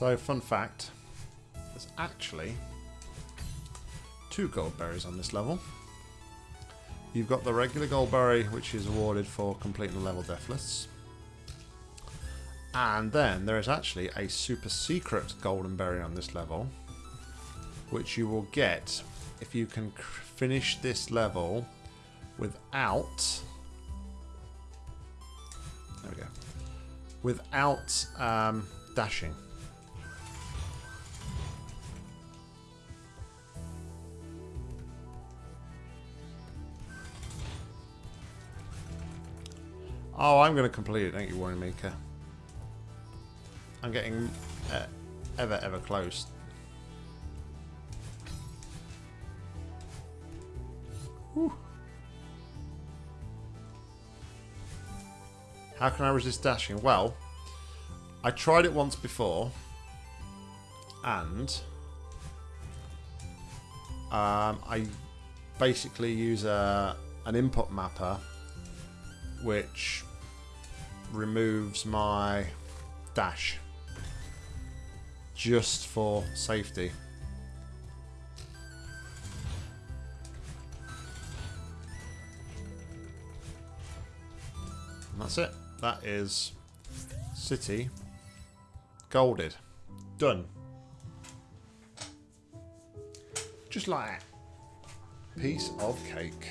So, fun fact, there's actually two gold berries on this level. You've got the regular gold berry, which is awarded for completing the level deathless. And then there is actually a super secret golden berry on this level, which you will get if you can finish this level without... There we go. Without um, dashing. Oh, I'm going to complete it, don't you worry, Mika. I'm getting uh, ever, ever close. Whew. How can I resist dashing? Well, I tried it once before, and um, I basically use a, an input mapper which removes my dash just for safety. And that's it. That is City Golded. Done. Just like that. Piece of cake.